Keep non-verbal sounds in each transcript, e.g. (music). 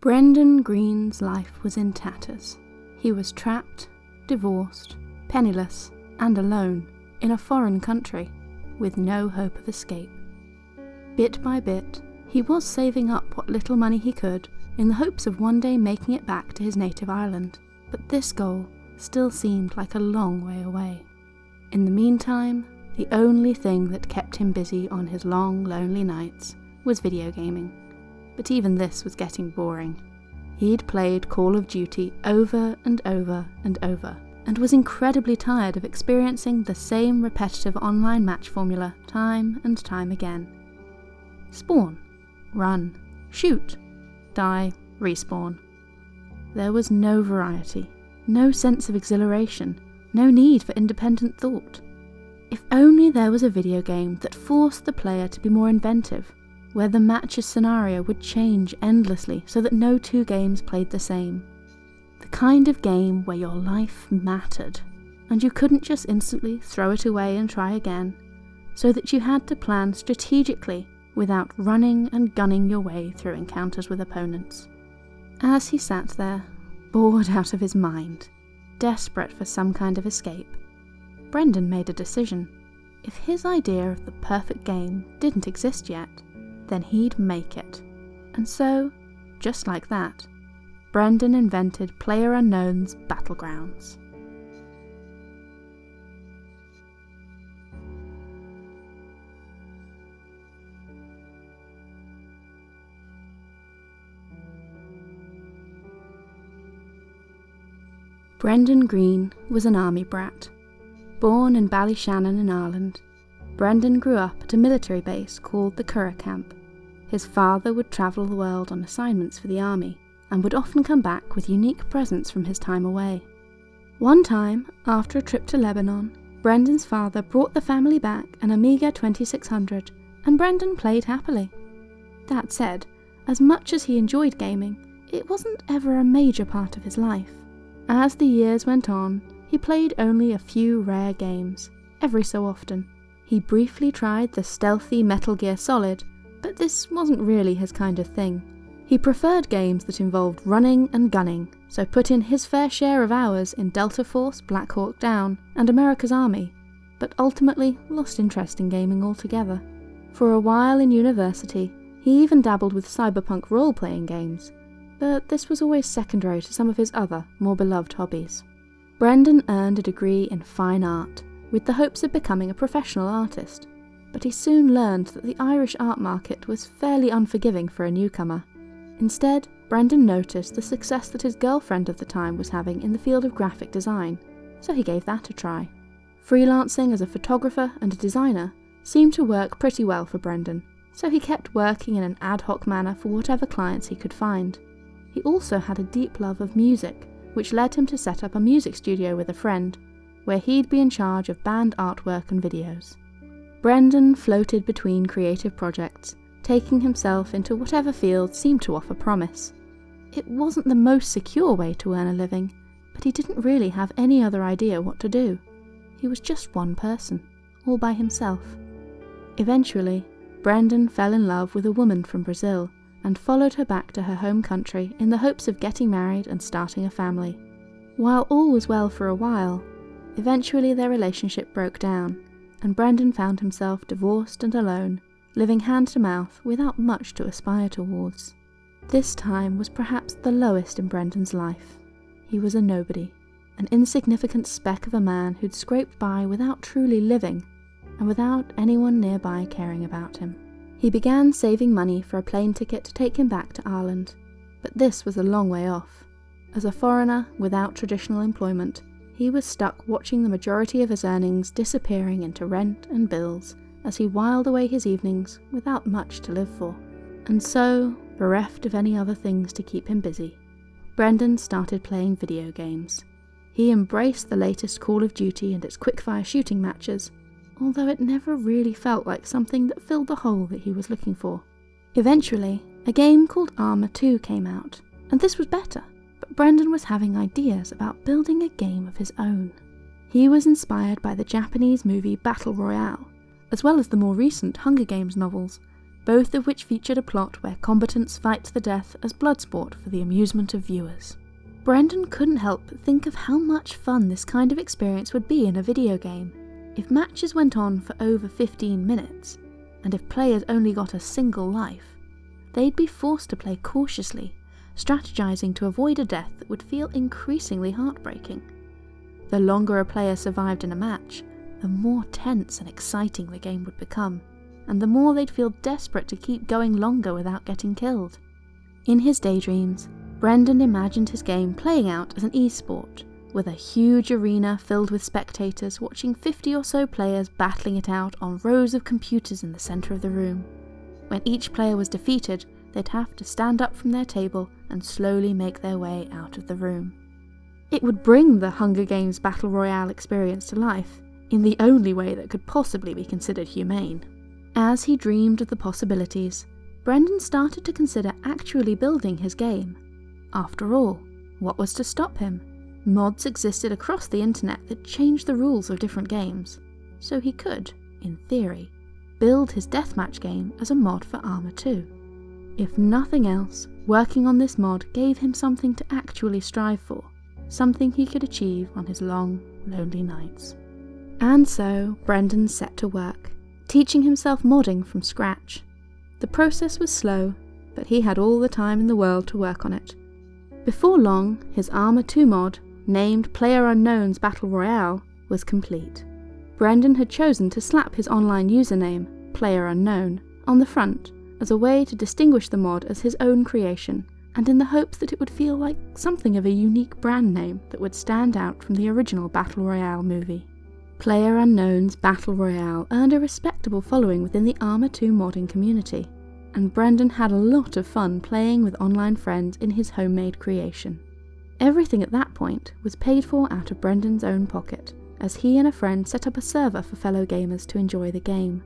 Brendan Greene's life was in tatters. He was trapped, divorced, penniless, and alone in a foreign country with no hope of escape. Bit by bit, he was saving up what little money he could in the hopes of one day making it back to his native Ireland, but this goal still seemed like a long way away. In the meantime, the only thing that kept him busy on his long, lonely nights was video gaming. But even this was getting boring. He'd played Call of Duty over and over and over, and was incredibly tired of experiencing the same repetitive online match formula time and time again. Spawn, run, shoot, die, respawn. There was no variety, no sense of exhilaration, no need for independent thought. If only there was a video game that forced the player to be more inventive, where the match's scenario would change endlessly so that no two games played the same. The kind of game where your life mattered, and you couldn't just instantly throw it away and try again, so that you had to plan strategically without running and gunning your way through encounters with opponents. As he sat there, bored (laughs) out of his mind, desperate for some kind of escape, Brendan made a decision. If his idea of the perfect game didn't exist yet, then he'd make it. And so, just like that, Brendan invented PlayerUnknown's Battlegrounds. Brendan Greene was an army brat. Born in Ballyshannon in Ireland, Brendan grew up at a military base called the Curragh Camp. His father would travel the world on assignments for the army and would often come back with unique presents from his time away. One time, after a trip to Lebanon, Brendan's father brought the family back an Amiga 2600 and Brendan played happily. That said, as much as he enjoyed gaming, it wasn't ever a major part of his life. As the years went on, he played only a few rare games, every so often. He briefly tried the stealthy Metal Gear Solid, but this wasn't really his kind of thing. He preferred games that involved running and gunning, so put in his fair share of hours in Delta Force, Black Hawk Down, and America's Army, but ultimately lost interest in gaming altogether. For a while in university, he even dabbled with cyberpunk role playing games, but this was always secondary to some of his other, more beloved hobbies. Brendan earned a degree in fine art, with the hopes of becoming a professional artist, but he soon learned that the Irish art market was fairly unforgiving for a newcomer. Instead, Brendan noticed the success that his girlfriend of the time was having in the field of graphic design, so he gave that a try. Freelancing as a photographer and a designer seemed to work pretty well for Brendan, so he kept working in an ad hoc manner for whatever clients he could find. He also had a deep love of music, which led him to set up a music studio with a friend, where he'd be in charge of band artwork and videos. Brendan floated between creative projects, taking himself into whatever field seemed to offer promise. It wasn't the most secure way to earn a living, but he didn't really have any other idea what to do. He was just one person, all by himself. Eventually, Brendan fell in love with a woman from Brazil and followed her back to her home country in the hopes of getting married and starting a family. While all was well for a while, eventually their relationship broke down, and Brendan found himself divorced and alone, living hand to mouth without much to aspire towards. This time was perhaps the lowest in Brendan's life. He was a nobody, an insignificant speck of a man who'd scraped by without truly living, and without anyone nearby caring about him. He began saving money for a plane ticket to take him back to Ireland, but this was a long way off. As a foreigner without traditional employment, he was stuck watching the majority of his earnings disappearing into rent and bills as he whiled away his evenings without much to live for. And so, bereft of any other things to keep him busy, Brendan started playing video games. He embraced the latest Call of Duty and its quickfire shooting matches, although it never really felt like something that filled the hole that he was looking for. Eventually, a game called Arma 2 came out, and this was better, Brendan was having ideas about building a game of his own. He was inspired by the Japanese movie Battle Royale, as well as the more recent Hunger Games novels, both of which featured a plot where combatants fight to the death as blood sport for the amusement of viewers. Brendan couldn't help but think of how much fun this kind of experience would be in a video game. If matches went on for over 15 minutes, and if players only got a single life, they'd be forced to play cautiously, strategizing to avoid a death that would feel increasingly heartbreaking. The longer a player survived in a match, the more tense and exciting the game would become, and the more they'd feel desperate to keep going longer without getting killed. In his daydreams, Brendan imagined his game playing out as an esport, with a huge arena filled with spectators watching 50 or so players battling it out on rows of computers in the centre of the room. When each player was defeated, they'd have to stand up from their table and slowly make their way out of the room. It would bring the Hunger Games Battle Royale experience to life, in the only way that could possibly be considered humane. As he dreamed of the possibilities, Brendan started to consider actually building his game. After all, what was to stop him? Mods existed across the internet that changed the rules of different games, so he could, in theory, build his deathmatch game as a mod for Arma 2. If nothing else, working on this mod gave him something to actually strive for, something he could achieve on his long, lonely nights. And so Brendan set to work, teaching himself modding from scratch. The process was slow, but he had all the time in the world to work on it. Before long, his Arma 2 mod, named PlayerUnknown's Battle Royale, was complete. Brendan had chosen to slap his online username, PlayerUnknown, on the front as a way to distinguish the mod as his own creation, and in the hopes that it would feel like something of a unique brand name that would stand out from the original Battle Royale movie. Player Unknown's Battle Royale earned a respectable following within the Arma 2 modding community, and Brendan had a lot of fun playing with online friends in his homemade creation. Everything at that point was paid for out of Brendan's own pocket, as he and a friend set up a server for fellow gamers to enjoy the game.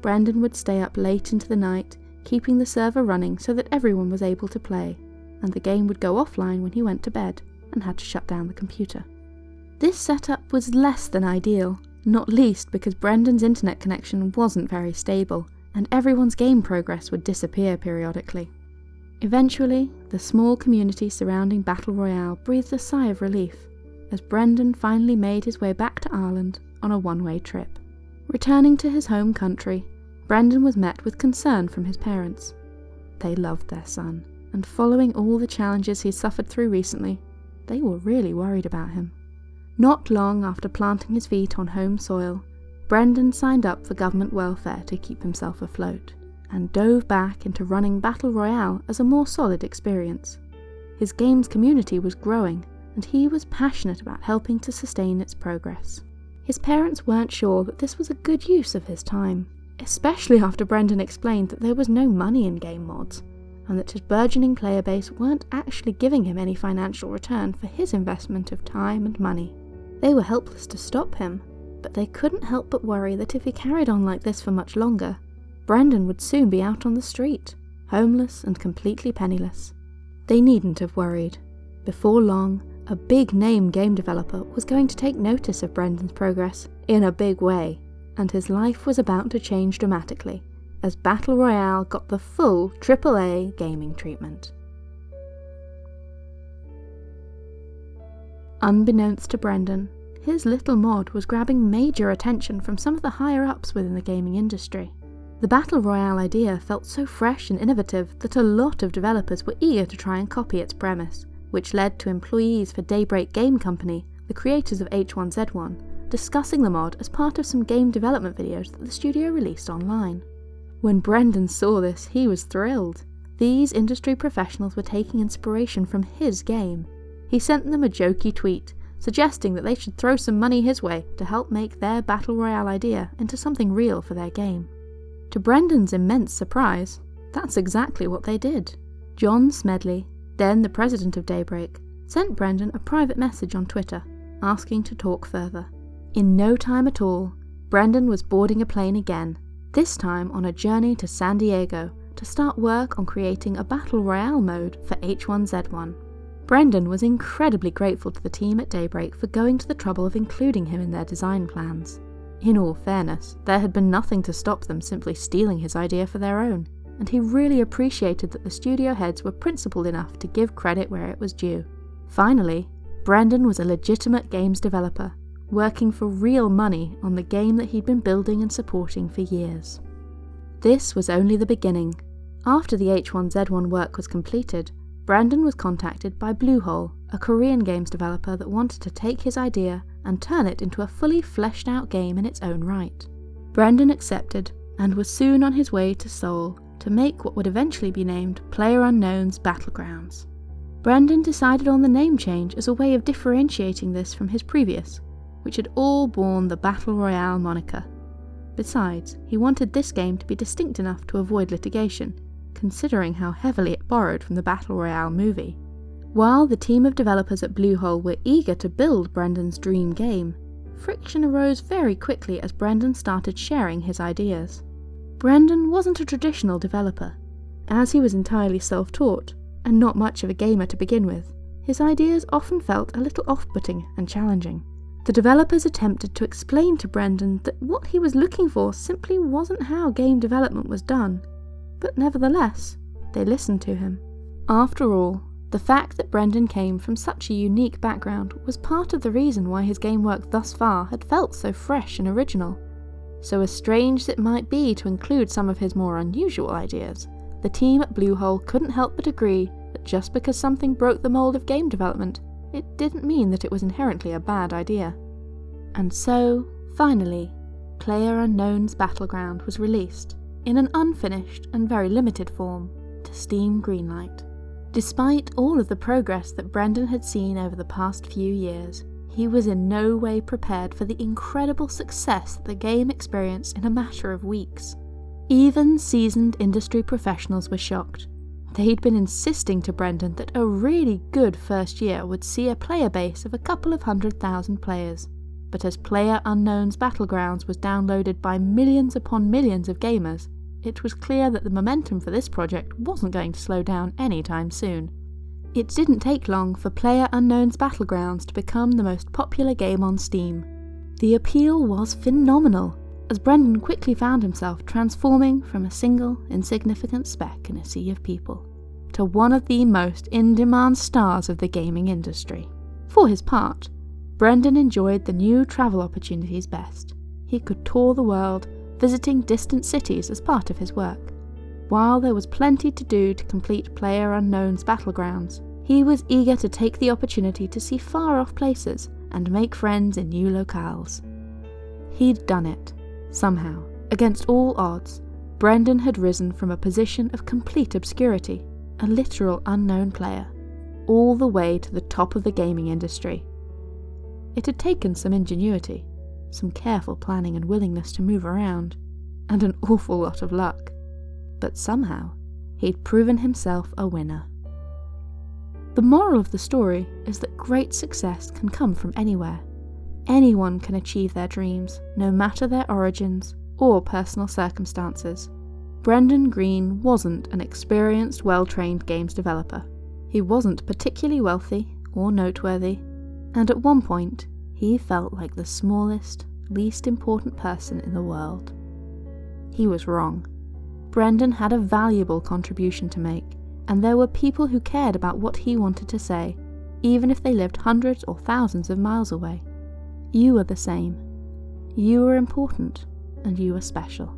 Brendan would stay up late into the night, keeping the server running so that everyone was able to play, and the game would go offline when he went to bed and had to shut down the computer. This setup was less than ideal, not least because Brendan's internet connection wasn't very stable, and everyone's game progress would disappear periodically. Eventually, the small community surrounding Battle Royale breathed a sigh of relief as Brendan finally made his way back to Ireland on a one way trip. Returning to his home country, Brendan was met with concern from his parents. They loved their son, and following all the challenges he'd suffered through recently, they were really worried about him. Not long after planting his feet on home soil, Brendan signed up for government welfare to keep himself afloat, and dove back into running Battle Royale as a more solid experience. His game's community was growing, and he was passionate about helping to sustain its progress. His parents weren't sure that this was a good use of his time, especially after Brendan explained that there was no money in game mods, and that his burgeoning player base weren't actually giving him any financial return for his investment of time and money. They were helpless to stop him, but they couldn't help but worry that if he carried on like this for much longer, Brendan would soon be out on the street, homeless and completely penniless. They needn't have worried. Before long, a big name game developer was going to take notice of Brendan's progress in a big way, and his life was about to change dramatically as Battle Royale got the full AAA gaming treatment. Unbeknownst to Brendan, his little mod was grabbing major attention from some of the higher ups within the gaming industry. The Battle Royale idea felt so fresh and innovative that a lot of developers were eager to try and copy its premise, which led to employees for Daybreak Game Company, the creators of H1Z1, discussing the mod as part of some game development videos that the studio released online. When Brendan saw this, he was thrilled. These industry professionals were taking inspiration from his game, he sent them a jokey tweet, suggesting that they should throw some money his way to help make their Battle Royale idea into something real for their game. To Brendan's immense surprise, that's exactly what they did. John Smedley, then the president of Daybreak, sent Brendan a private message on Twitter, asking to talk further. In no time at all, Brendan was boarding a plane again, this time on a journey to San Diego to start work on creating a Battle Royale mode for H1Z1. Brendan was incredibly grateful to the team at Daybreak for going to the trouble of including him in their design plans. In all fairness, there had been nothing to stop them simply stealing his idea for their own, and he really appreciated that the studio heads were principled enough to give credit where it was due. Finally, Brendan was a legitimate games developer, working for real money on the game that he'd been building and supporting for years. This was only the beginning. After the H1Z1 work was completed, Brendan was contacted by Bluehole, a Korean games developer that wanted to take his idea and turn it into a fully fleshed out game in its own right. Brendan accepted and was soon on his way to Seoul to make what would eventually be named PlayerUnknown's Battlegrounds. Brendan decided on the name change as a way of differentiating this from his previous, which had all borne the Battle Royale moniker. Besides, he wanted this game to be distinct enough to avoid litigation, considering how heavily it borrowed from the Battle Royale movie. While the team of developers at Bluehole were eager to build Brendan's dream game, friction arose very quickly as Brendan started sharing his ideas. Brendan wasn't a traditional developer. As he was entirely self taught, and not much of a gamer to begin with, his ideas often felt a little off putting and challenging. The developers attempted to explain to Brendan that what he was looking for simply wasn't how game development was done, but nevertheless, they listened to him. After all, the fact that Brendan came from such a unique background was part of the reason why his game work thus far had felt so fresh and original. So as strange as it might be to include some of his more unusual ideas, the team at Bluehole couldn't help but agree that just because something broke the mold of game development, it didn't mean that it was inherently a bad idea. And so, finally, Player Unknown's Battleground was released, in an unfinished and very limited form, to Steam Greenlight. Despite all of the progress that Brendan had seen over the past few years, he was in no way prepared for the incredible success that the game experienced in a matter of weeks. Even seasoned industry professionals were shocked. They'd been insisting to Brendan that a really good first year would see a player base of a couple of hundred thousand players. But as Player Unknown's Battlegrounds was downloaded by millions upon millions of gamers, it was clear that the momentum for this project wasn't going to slow down anytime soon. It didn't take long for Player Unknown's Battlegrounds to become the most popular game on Steam. The appeal was phenomenal, as Brendan quickly found himself transforming from a single, insignificant speck in a sea of people to one of the most in demand stars of the gaming industry. For his part, Brendan enjoyed the new travel opportunities best. He could tour the world visiting distant cities as part of his work. While there was plenty to do to complete Player Unknown's Battlegrounds, he was eager to take the opportunity to see far off places and make friends in new locales. He'd done it. Somehow, against all odds, Brendan had risen from a position of complete obscurity, a literal unknown player, all the way to the top of the gaming industry. It had taken some ingenuity, some careful planning and willingness to move around, and an awful lot of luck. But somehow, he'd proven himself a winner. The moral of the story is that great success can come from anywhere. Anyone can achieve their dreams, no matter their origins or personal circumstances. Brendan Greene wasn't an experienced, well trained games developer. He wasn't particularly wealthy or noteworthy, and at one point, he felt like the smallest, least important person in the world. He was wrong. Brendan had a valuable contribution to make, and there were people who cared about what he wanted to say, even if they lived hundreds or thousands of miles away. You are the same. You are important, and you are special.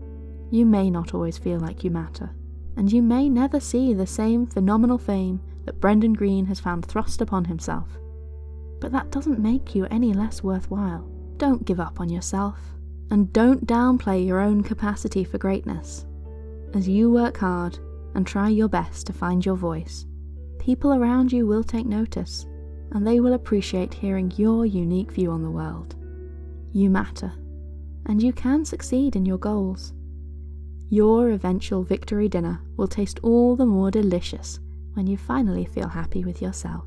You may not always feel like you matter, and you may never see the same phenomenal fame that Brendan Greene has found thrust upon himself but that doesn't make you any less worthwhile. Don't give up on yourself, and don't downplay your own capacity for greatness. As you work hard and try your best to find your voice, people around you will take notice, and they will appreciate hearing your unique view on the world. You matter, and you can succeed in your goals. Your eventual victory dinner will taste all the more delicious when you finally feel happy with yourself.